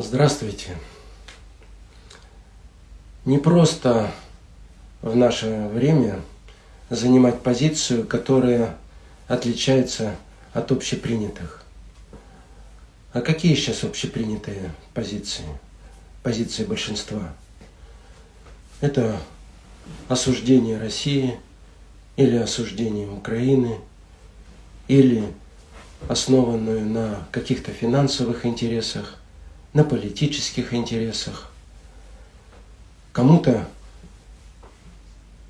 Здравствуйте. Не просто в наше время занимать позицию, которая отличается от общепринятых. А какие сейчас общепринятые позиции? Позиции большинства. Это осуждение России или осуждение Украины, или основанную на каких-то финансовых интересах, на политических интересах. Кому-то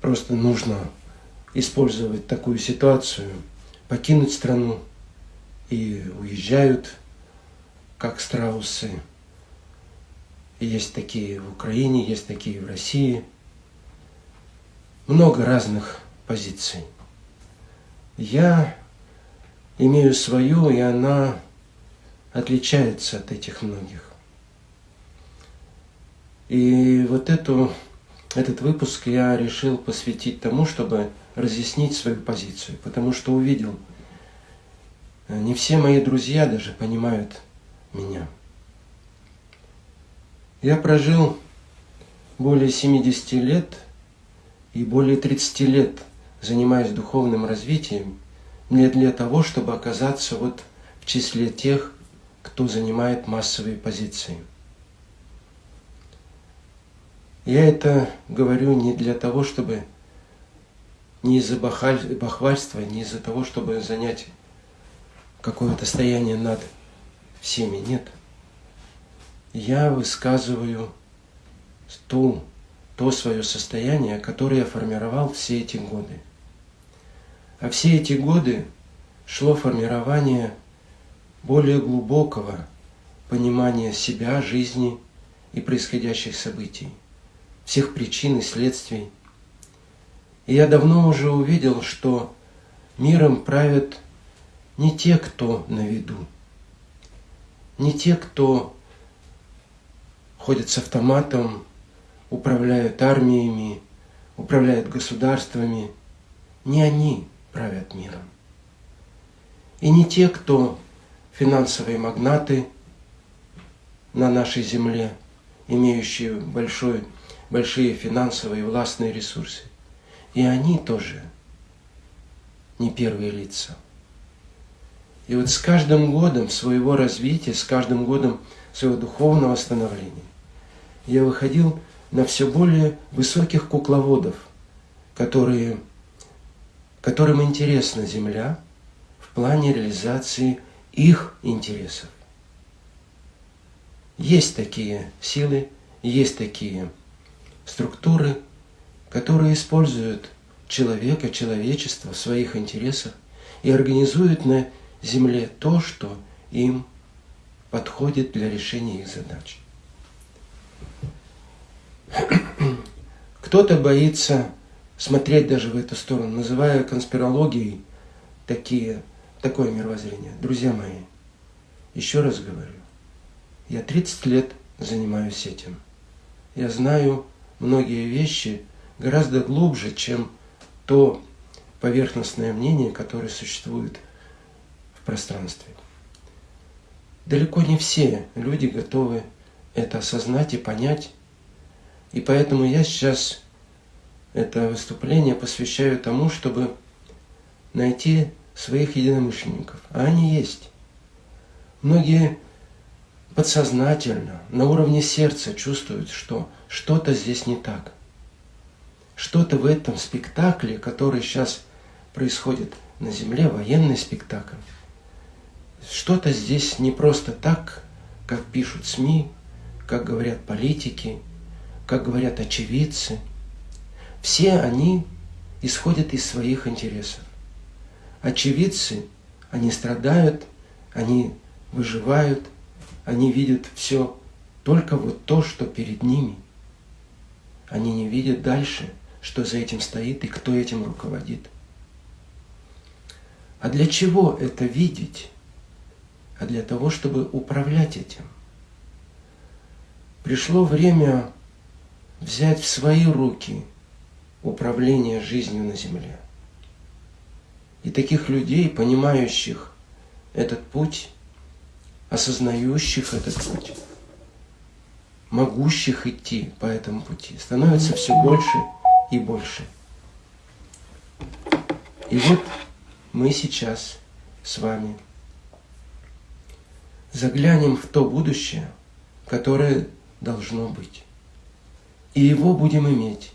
просто нужно использовать такую ситуацию, покинуть страну и уезжают, как страусы. есть такие в Украине, есть такие в России. Много разных позиций. Я имею свою, и она отличается от этих многих. И вот эту, этот выпуск я решил посвятить тому, чтобы разъяснить свою позицию, потому что увидел, э, не все мои друзья даже понимают меня. Я прожил более 70 лет и более 30 лет занимаюсь духовным развитием не для того, чтобы оказаться вот в числе тех, кто занимает массовые позиции. Я это говорю не для того, чтобы не из-за бахвальства, не из-за того, чтобы занять какое-то стояние над всеми. Нет. Я высказываю ту, то свое состояние, которое я формировал все эти годы. А все эти годы шло формирование более глубокого понимания себя, жизни и происходящих событий, всех причин и следствий. И я давно уже увидел, что миром правят не те, кто на виду, не те, кто ходят с автоматом, управляют армиями, управляют государствами. Не они правят миром. И не те, кто финансовые магнаты на нашей земле, имеющие большой, большие финансовые и властные ресурсы. И они тоже не первые лица. И вот с каждым годом своего развития, с каждым годом своего духовного становления я выходил на все более высоких кукловодов, которые которым интересна Земля в плане реализации их интересов. Есть такие силы, есть такие структуры, которые используют человека, человечество в своих интересах и организуют на Земле то, что им подходит для решения их задач. Кто-то боится смотреть даже в эту сторону, называя конспирологией такие, такое мировоззрение. Друзья мои, еще раз говорю, я 30 лет занимаюсь этим. Я знаю многие вещи гораздо глубже, чем то поверхностное мнение, которое существует в пространстве. Далеко не все люди готовы это осознать и понять. И поэтому я сейчас это выступление посвящаю тому, чтобы найти своих единомышленников. А они есть. Многие подсознательно, на уровне сердца чувствуют, что что-то здесь не так. Что-то в этом спектакле, который сейчас происходит на Земле, военный спектакль, что-то здесь не просто так, как пишут СМИ, как говорят политики, как говорят очевидцы – все они исходят из своих интересов. Очевидцы, они страдают, они выживают, они видят все только вот то, что перед ними. Они не видят дальше, что за этим стоит и кто этим руководит. А для чего это видеть? А для того, чтобы управлять этим. Пришло время взять в свои руки – управления жизнью на земле. И таких людей, понимающих этот путь, осознающих этот путь, могущих идти по этому пути становится все больше и больше. И вот мы сейчас с вами заглянем в то будущее, которое должно быть. И его будем иметь.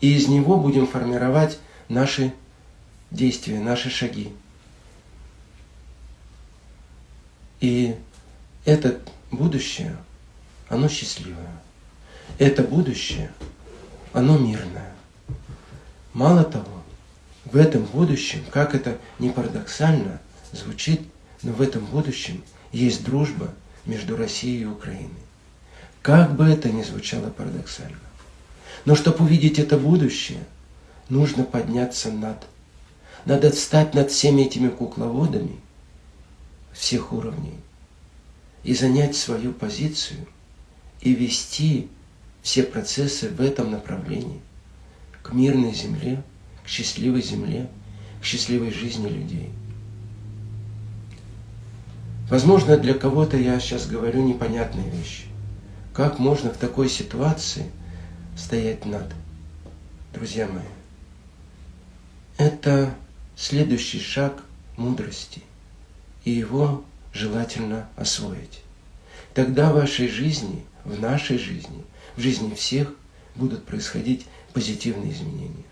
И из него будем формировать наши действия, наши шаги. И это будущее, оно счастливое. Это будущее, оно мирное. Мало того, в этом будущем, как это не парадоксально звучит, но в этом будущем есть дружба между Россией и Украиной. Как бы это ни звучало парадоксально. Но чтобы увидеть это будущее, нужно подняться над. Надо встать над всеми этими кукловодами всех уровней и занять свою позицию и вести все процессы в этом направлении к мирной земле, к счастливой земле, к счастливой жизни людей. Возможно, для кого-то я сейчас говорю непонятные вещи. Как можно в такой ситуации стоять над? Друзья мои, это следующий шаг мудрости, и его желательно освоить. Тогда в вашей жизни, в нашей жизни, в жизни всех будут происходить позитивные изменения.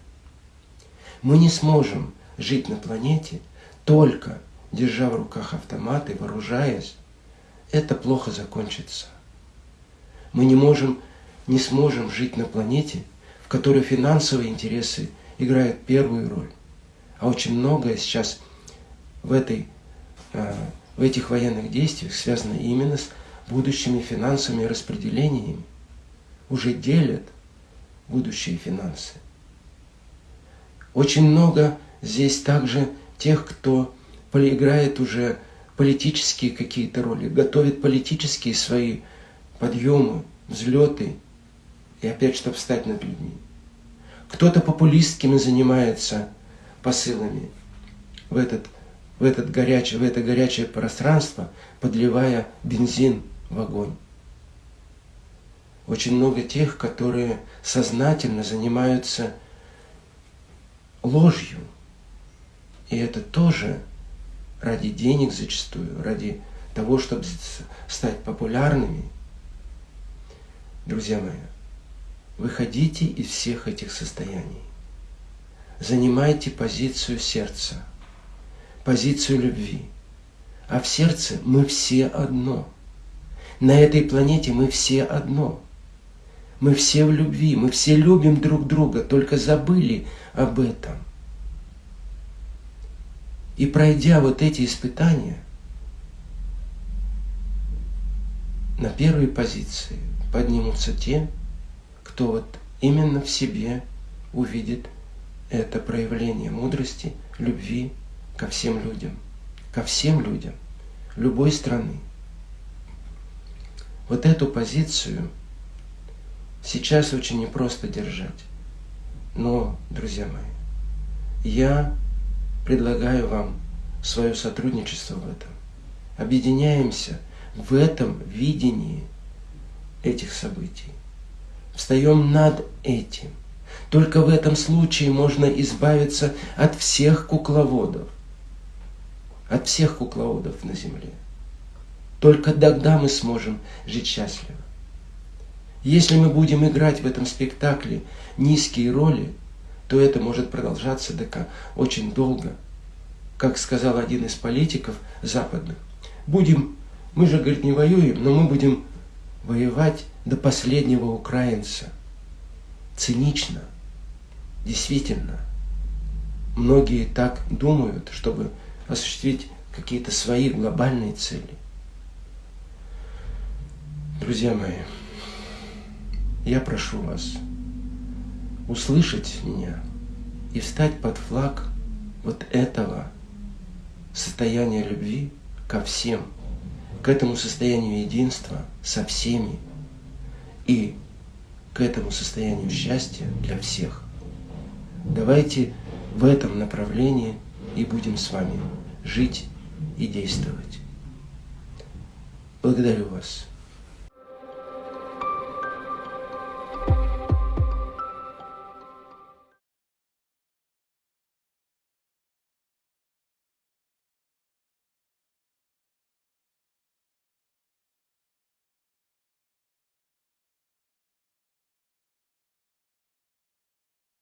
Мы не сможем жить на планете только держа в руках автоматы, вооружаясь. Это плохо закончится. Мы не можем, не сможем жить на планете, в которой финансовые интересы играют первую роль. А очень многое сейчас в, этой, в этих военных действиях связано именно с будущими финансовыми распределениями. Уже делят будущие финансы. Очень много здесь также тех, кто играет уже политические какие-то роли, готовит политические свои подъемы, взлеты, и опять, чтобы встать над людьми. Кто-то популистскими занимается посылами в, этот, в, этот горячий, в это горячее пространство, подливая бензин в огонь. Очень много тех, которые сознательно занимаются ложью. И это тоже ради денег зачастую, ради того, чтобы стать популярными. Друзья мои, выходите из всех этих состояний. Занимайте позицию сердца, позицию любви. А в сердце мы все одно. На этой планете мы все одно. Мы все в любви, мы все любим друг друга, только забыли об этом. И пройдя вот эти испытания, на первой позиции поднимутся те, кто вот именно в себе увидит это проявление мудрости, любви ко всем людям, ко всем людям любой страны. Вот эту позицию сейчас очень непросто держать. Но, друзья мои, я предлагаю вам свое сотрудничество в этом. Объединяемся в этом видении этих событий. Встаем над этим. Только в этом случае можно избавиться от всех кукловодов. От всех кукловодов на земле. Только тогда мы сможем жить счастливо. Если мы будем играть в этом спектакле низкие роли, то это может продолжаться до очень долго. Как сказал один из политиков западных, будем, мы же, говорит, не воюем, но мы будем воевать до последнего украинца. Цинично. Действительно. Многие так думают, чтобы осуществить какие-то свои глобальные цели. Друзья мои, я прошу вас, услышать меня и встать под флаг вот этого состояния любви ко всем, к этому состоянию единства со всеми и к этому состоянию счастья для всех. Давайте в этом направлении и будем с вами жить и действовать. Благодарю вас.